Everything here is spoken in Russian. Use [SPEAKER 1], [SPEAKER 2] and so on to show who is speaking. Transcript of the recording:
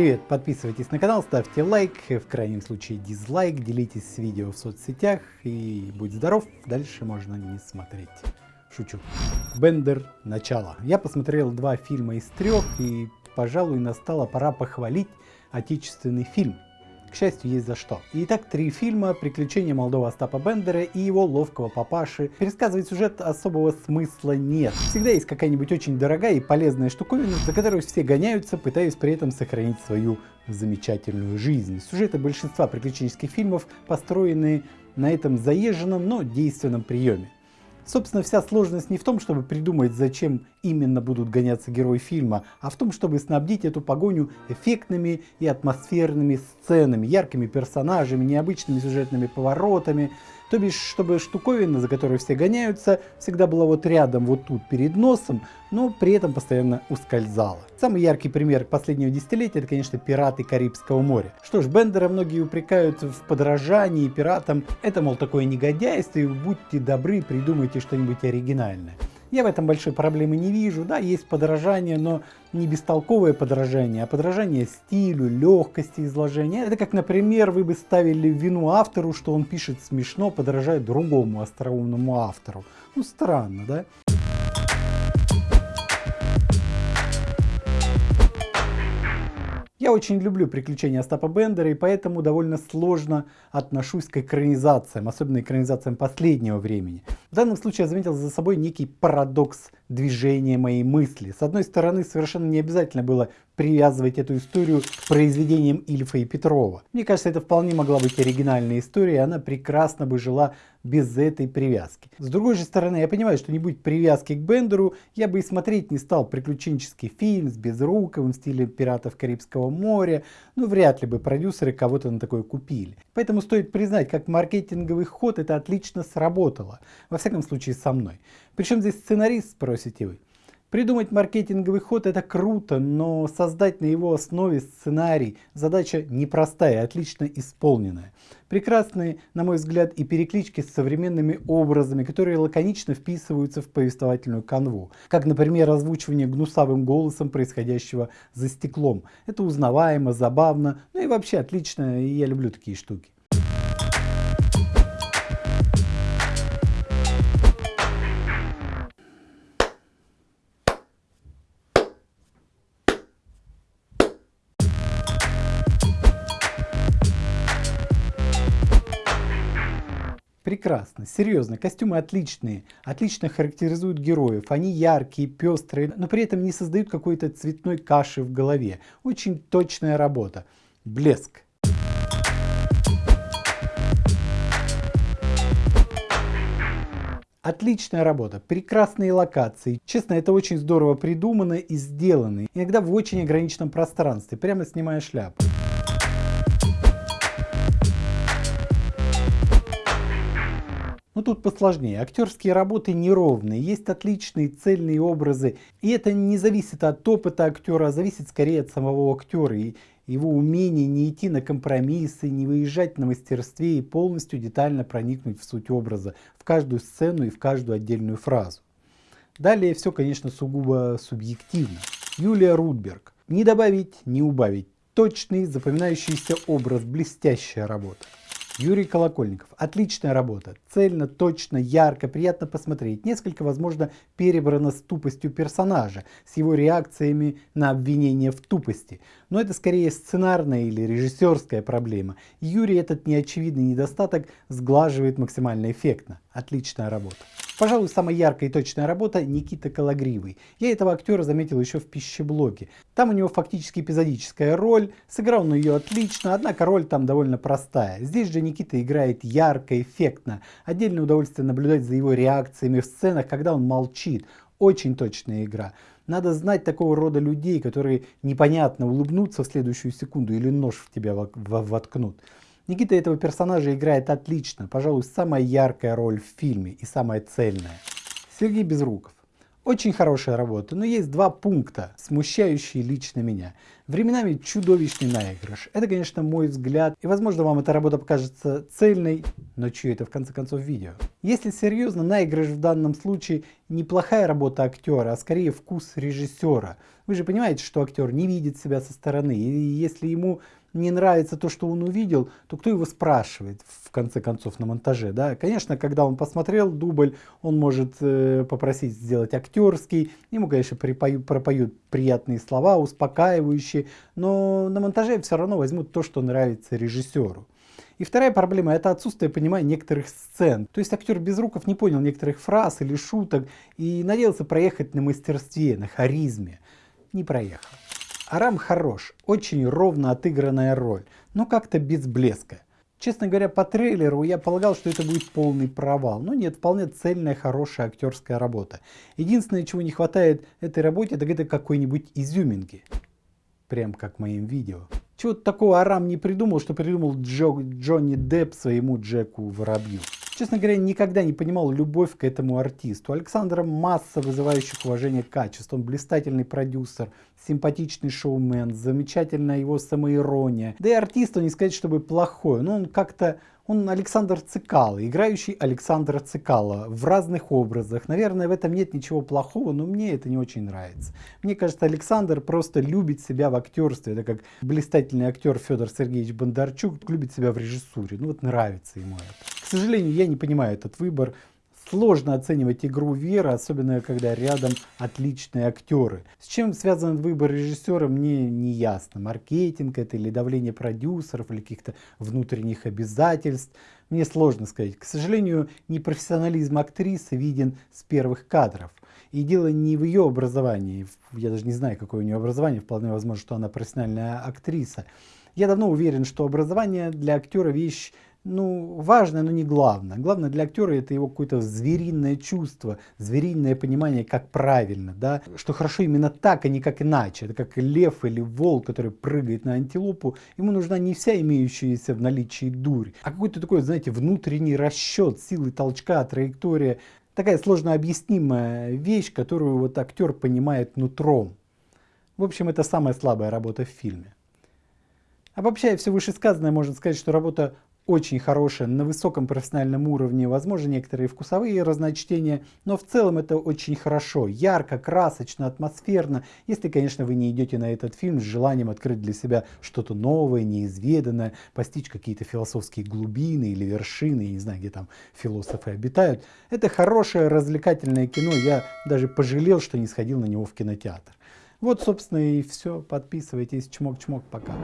[SPEAKER 1] Привет, подписывайтесь на канал, ставьте лайк, в крайнем случае дизлайк, делитесь с видео в соцсетях и будь здоров, дальше можно не смотреть. Шучу. Бендер. Начало. Я посмотрел два фильма из трех и, пожалуй, настала пора похвалить отечественный фильм. К счастью, есть за что. Итак, три фильма «Приключения молодого Остапа Бендера» и его ловкого папаши. Пересказывать сюжет особого смысла нет. Всегда есть какая-нибудь очень дорогая и полезная штуковина, за которую все гоняются, пытаясь при этом сохранить свою замечательную жизнь. Сюжеты большинства приключенческих фильмов построены на этом заезженном, но действенном приеме. Собственно, вся сложность не в том, чтобы придумать, зачем именно будут гоняться герои фильма, а в том, чтобы снабдить эту погоню эффектными и атмосферными сценами, яркими персонажами, необычными сюжетными поворотами, то бишь, чтобы штуковина, за которой все гоняются, всегда была вот рядом, вот тут, перед носом, но при этом постоянно ускользала. Самый яркий пример последнего десятилетия, это, конечно, пираты Карибского моря. Что ж, Бендера многие упрекают в подражании пиратам. Это, мол, такое негодяйство, и будьте добры, придумайте что-нибудь оригинальное. Я в этом большой проблемы не вижу. Да, есть подражание, но не бестолковое подражание, а подражание стилю, легкости изложения. Это как, например, вы бы ставили вину автору, что он пишет смешно, подражая другому остроумному автору. Ну, странно, да? Я очень люблю приключения Остапа Бендера и поэтому довольно сложно отношусь к экранизациям, особенно экранизациям последнего времени. В данном случае я заметил за собой некий парадокс движения моей мысли. С одной стороны, совершенно не обязательно было привязывать эту историю к произведениям Ильфа и Петрова. Мне кажется, это вполне могла быть оригинальная история, и она прекрасно бы жила без этой привязки. С другой же стороны, я понимаю, что не будет привязки к Бендеру, я бы и смотреть не стал приключенческий фильм с Безруковым в стиле «Пиратов Карибского моря», ну вряд ли бы продюсеры кого-то на такое купили. Поэтому стоит признать, как маркетинговый ход это отлично сработало, во всяком случае со мной. Причем здесь сценарист, спросите вы. Придумать маркетинговый ход это круто, но создать на его основе сценарий задача непростая, отлично исполненная. Прекрасные, на мой взгляд, и переклички с современными образами, которые лаконично вписываются в повествовательную канву. Как, например, озвучивание гнусавым голосом происходящего за стеклом. Это узнаваемо, забавно, ну и вообще отлично, и я люблю такие штуки. Прекрасно, серьезно, костюмы отличные, отлично характеризуют героев, они яркие, пестрые, но при этом не создают какой-то цветной каши в голове. Очень точная работа. Блеск. Отличная работа, прекрасные локации. Честно, это очень здорово придумано и сделано. Иногда в очень ограниченном пространстве, прямо снимая шляпу. Но ну, тут посложнее. Актерские работы неровные, есть отличные цельные образы. И это не зависит от опыта актера, а зависит скорее от самого актера. И его умения не идти на компромиссы, не выезжать на мастерстве и полностью детально проникнуть в суть образа, в каждую сцену и в каждую отдельную фразу. Далее все, конечно, сугубо субъективно. Юлия Рудберг. Не добавить, не убавить. Точный, запоминающийся образ, блестящая работа. Юрий Колокольников. Отличная работа. Цельно, точно, ярко, приятно посмотреть. Несколько, возможно, перебрано с тупостью персонажа, с его реакциями на обвинение в тупости. Но это скорее сценарная или режиссерская проблема. Юрий этот неочевидный недостаток сглаживает максимально эффектно. Отличная работа. Пожалуй, самая яркая и точная работа Никита Калагривый. Я этого актера заметил еще в пищеблоге. Там у него фактически эпизодическая роль, сыграл он ее отлично, однако роль там довольно простая. Здесь же Никита играет ярко, эффектно. Отдельное удовольствие наблюдать за его реакциями в сценах, когда он молчит. Очень точная игра. Надо знать такого рода людей, которые непонятно улыбнутся в следующую секунду или нож в тебя воткнут. Никита этого персонажа играет отлично, пожалуй, самая яркая роль в фильме и самая цельная. Сергей Безруков. Очень хорошая работа, но есть два пункта, смущающие лично меня. Временами чудовищный наигрыш. Это, конечно, мой взгляд, и, возможно, вам эта работа покажется цельной, но чье это в конце концов видео? Если серьезно, наигрыш в данном случае неплохая работа актера, а скорее вкус режиссера. Вы же понимаете, что актер не видит себя со стороны, и если ему не нравится то, что он увидел, то кто его спрашивает в конце концов на монтаже? Да? Конечно, когда он посмотрел дубль, он может э, попросить сделать актерский, ему, конечно, припою, пропоют приятные слова, успокаивающие, но на монтаже все равно возьмут то, что нравится режиссеру. И вторая проблема – это отсутствие понимания некоторых сцен. То есть актер Безруков не понял некоторых фраз или шуток и надеялся проехать на мастерстве, на харизме. Не проехал. Арам хорош, очень ровно отыгранная роль, но как-то без блеска. Честно говоря, по трейлеру я полагал, что это будет полный провал. Но нет, вполне цельная, хорошая актерская работа. Единственное, чего не хватает этой работе, так это какой-нибудь изюминки. Прям как в моем видео. Чего-то такого Арам не придумал, что придумал Джо, Джонни Депп своему Джеку Воробью. Честно говоря, никогда не понимал любовь к этому артисту. Александр масса вызывающих уважение качеств. Он блистательный продюсер, симпатичный шоумен, замечательная его самоирония. Да и артист, он не сказать, чтобы плохой, но он как-то он Александр Цикало, играющий Александра Цикало в разных образах. Наверное, в этом нет ничего плохого, но мне это не очень нравится. Мне кажется, Александр просто любит себя в актерстве. Это как блистательный актер Федор Сергеевич Бондарчук любит себя в режиссуре. Ну вот нравится ему это. К сожалению, я не понимаю этот выбор. Сложно оценивать игру Веры, особенно когда рядом отличные актеры. С чем связан выбор режиссера, мне не ясно. Маркетинг это или давление продюсеров, или каких-то внутренних обязательств. Мне сложно сказать. К сожалению, непрофессионализм актрисы виден с первых кадров. И дело не в ее образовании. Я даже не знаю, какое у нее образование. Вполне возможно, что она профессиональная актриса. Я давно уверен, что образование для актера вещь ну, важное, но не главное. Главное для актера это его какое-то звериное чувство, звериное понимание, как правильно, да, что хорошо именно так, а не как иначе. Это как лев или волк, который прыгает на антилопу, ему нужна не вся имеющаяся в наличии дурь, а какой-то такой, знаете, внутренний расчет силы толчка, траектория. Такая сложно объяснимая вещь, которую вот актер понимает нутром. В общем, это самая слабая работа в фильме. Обобщая все вышесказанное, можно сказать, что работа очень хорошая, на высоком профессиональном уровне, возможно, некоторые вкусовые разночтения, но в целом это очень хорошо, ярко, красочно, атмосферно, если, конечно, вы не идете на этот фильм с желанием открыть для себя что-то новое, неизведанное, постичь какие-то философские глубины или вершины, я не знаю, где там философы обитают. Это хорошее развлекательное кино, я даже пожалел, что не сходил на него в кинотеатр. Вот, собственно, и все. Подписывайтесь. Чмок-чмок. Пока.